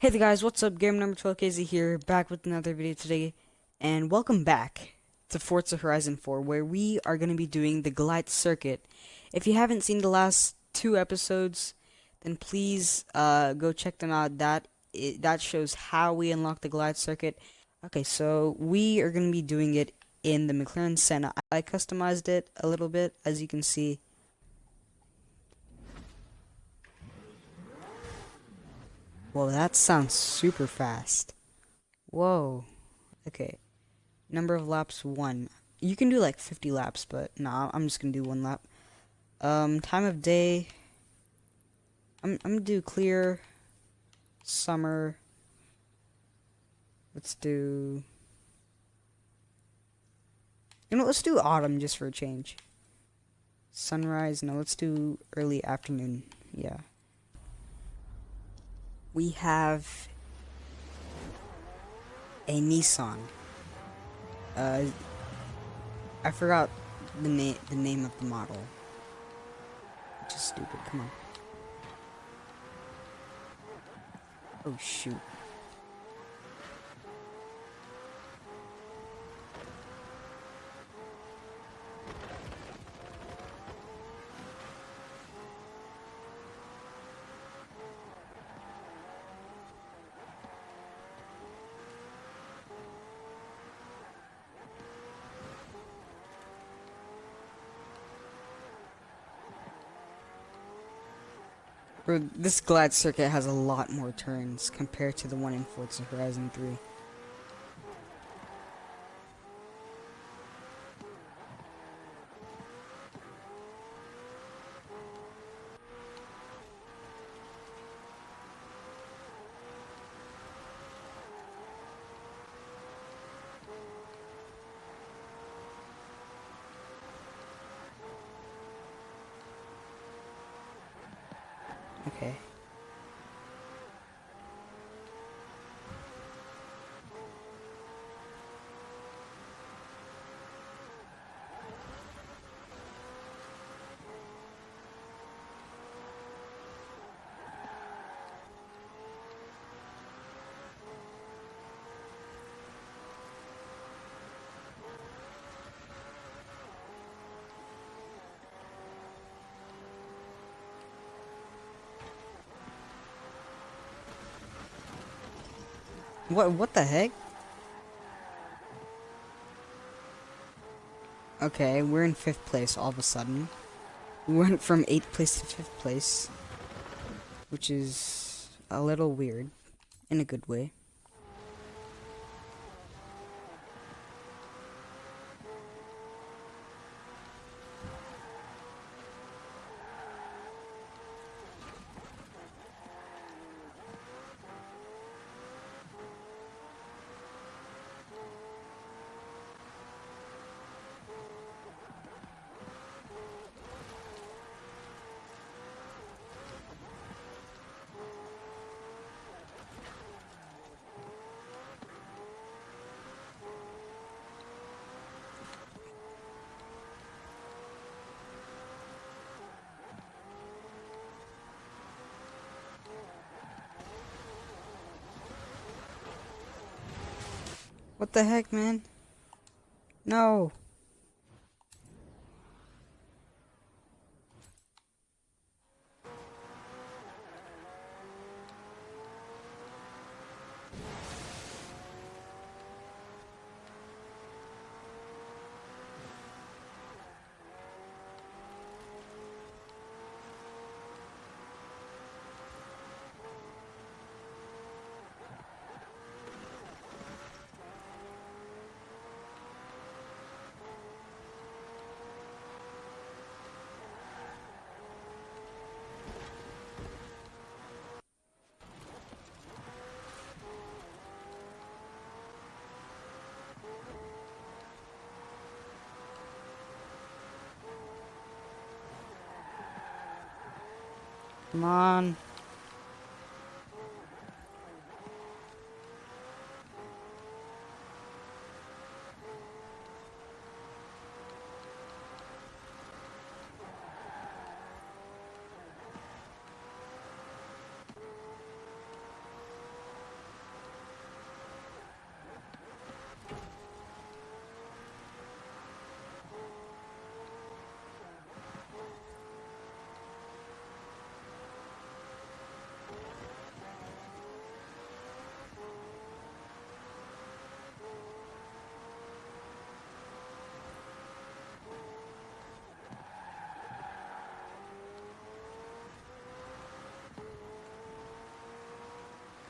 Hey there guys, what's up? Game number 12KZ here, back with another video today, and welcome back to Forza Horizon 4, where we are going to be doing the Goliath Circuit. If you haven't seen the last two episodes, then please uh, go check them out. That it, that shows how we unlock the Goliath Circuit. Okay, so we are going to be doing it in the McLaren Senna. I customized it a little bit, as you can see. Whoa, that sounds super fast. Whoa. Okay. Number of laps, one. You can do like 50 laps, but nah, I'm just gonna do one lap. Um, time of day. I'm, I'm gonna do clear. Summer. Let's do... You know, let's do autumn just for a change. Sunrise, no, let's do early afternoon. Yeah we have a Nissan. Uh, I forgot the name the name of the model. Is stupid. Come on. Oh shoot. This Goliath circuit has a lot more turns compared to the one in Forza Horizon 3. Okay. What what the heck? Okay, we're in fifth place all of a sudden. We went from eighth place to fifth place. Which is a little weird. In a good way. What the heck, man? No. Come on.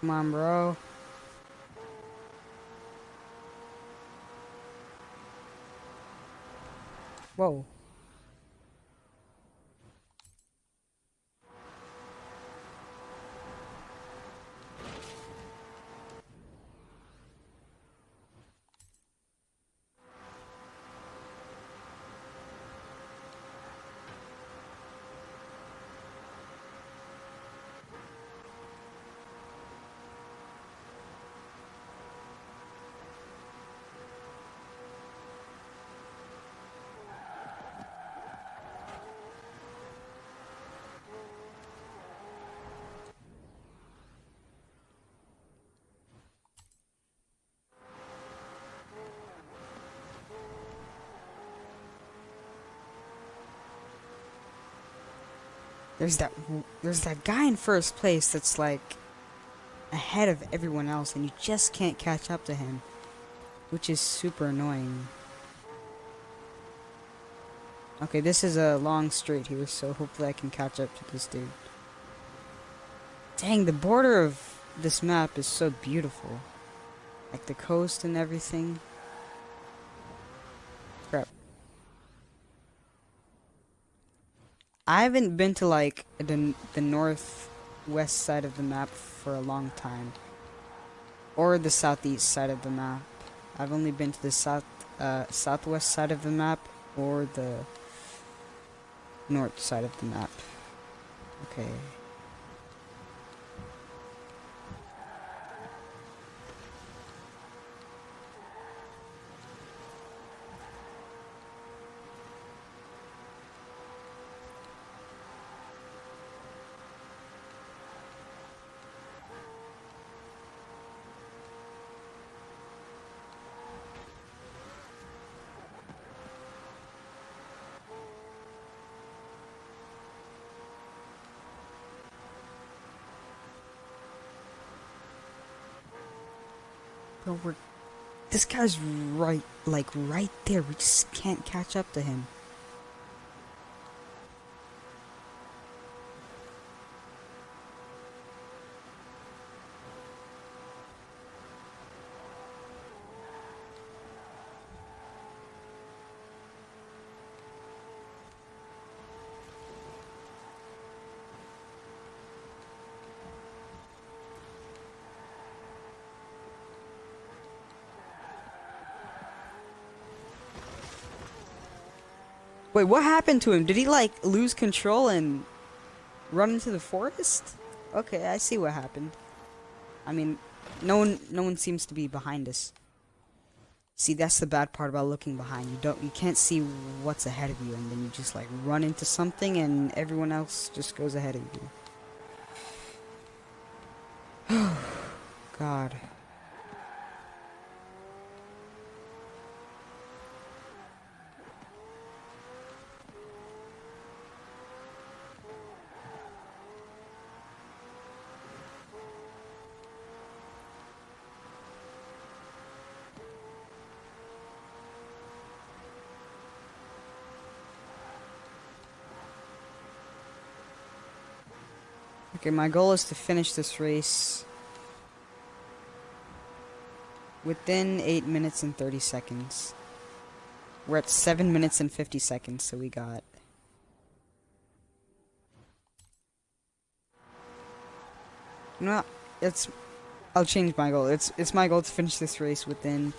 Come on, bro. Whoa. There's that there's that guy in first place that's like ahead of everyone else and you just can't catch up to him, which is super annoying. Okay, this is a long straight here, so hopefully I can catch up to this dude. Dang, the border of this map is so beautiful. Like the coast and everything. I haven't been to like the the northwest side of the map for a long time, or the southeast side of the map. I've only been to the south uh, southwest side of the map or the north side of the map. Okay. We're... This guy's right, like, right there. We just can't catch up to him. Wait, what happened to him? Did he like lose control and run into the forest? Okay, I see what happened. I mean, no one no one seems to be behind us. See, that's the bad part about looking behind. You don't you can't see what's ahead of you and then you just like run into something and everyone else just goes ahead of you. God. Okay, my goal is to finish this race within 8 minutes and 30 seconds. We're at 7 minutes and 50 seconds, so we got... No, it's... I'll change my goal. It's it's my goal to finish this race within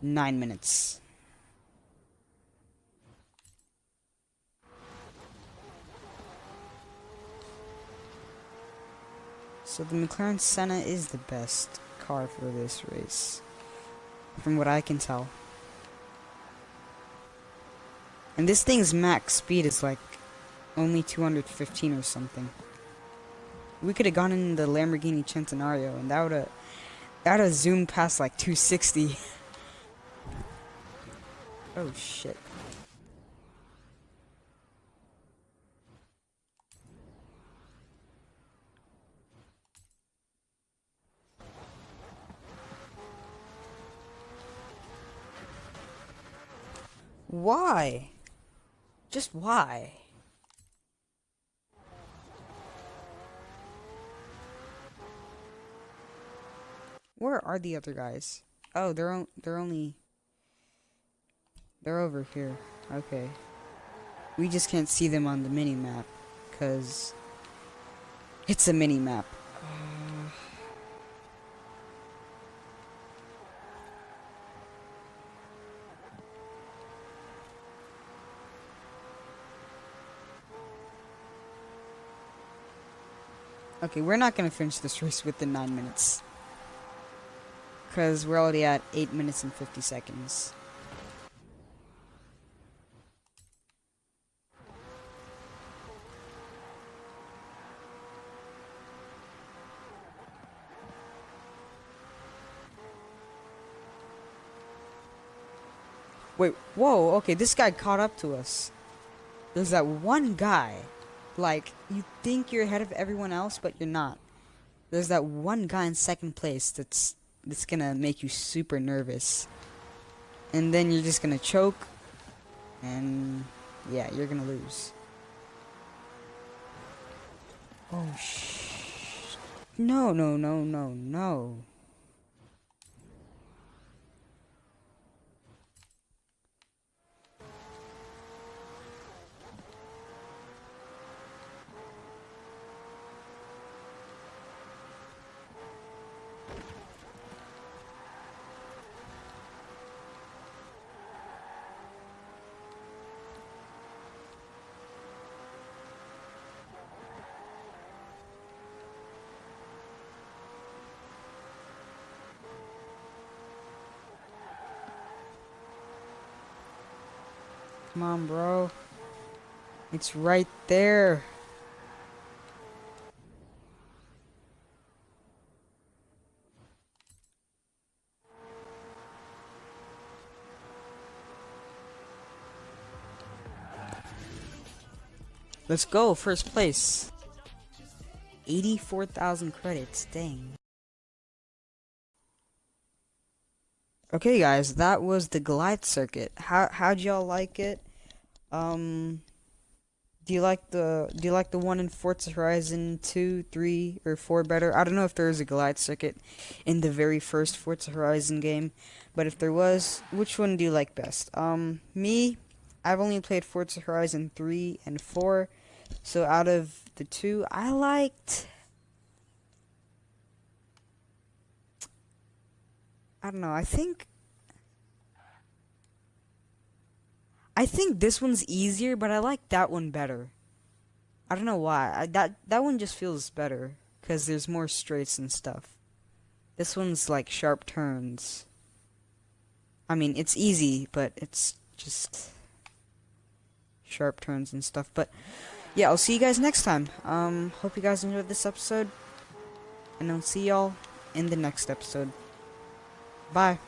9 minutes. So the McLaren Senna is the best car for this race. From what I can tell. And this thing's max speed is like only 215 or something. We could have gone in the Lamborghini Centenario and that would have that would have zoomed past like 260. oh shit. Why? Just why? Where are the other guys? Oh, they're on, they're only they're over here. Okay. We just can't see them on the mini map cuz it's a mini map. Okay, we're not gonna finish this race within 9 minutes. Because we're already at 8 minutes and 50 seconds. Wait, whoa, okay, this guy caught up to us. There's that one guy. Like, you think you're ahead of everyone else, but you're not. There's that one guy in second place that's that's gonna make you super nervous. And then you're just gonna choke. And yeah, you're gonna lose. Oh sh No, no, no, no, no. Come on, bro. It's right there. Let's go, first place. 84,000 credits, dang. Okay, guys, that was the Goliath Circuit. How how'd y'all like it? Um, do you like the do you like the one in Forza Horizon 2, 3, or 4 better? I don't know if there is a Goliath Circuit in the very first Forza Horizon game, but if there was, which one do you like best? Um, me, I've only played Forza Horizon 3 and 4, so out of the two, I liked I don't know. I think I think this one's easier, but I like that one better. I don't know why. I, that that one just feels better because there's more straights and stuff. This one's like sharp turns. I mean, it's easy, but it's just sharp turns and stuff. But yeah, I'll see you guys next time. Um, hope you guys enjoyed this episode, and I'll see y'all in the next episode. Bye.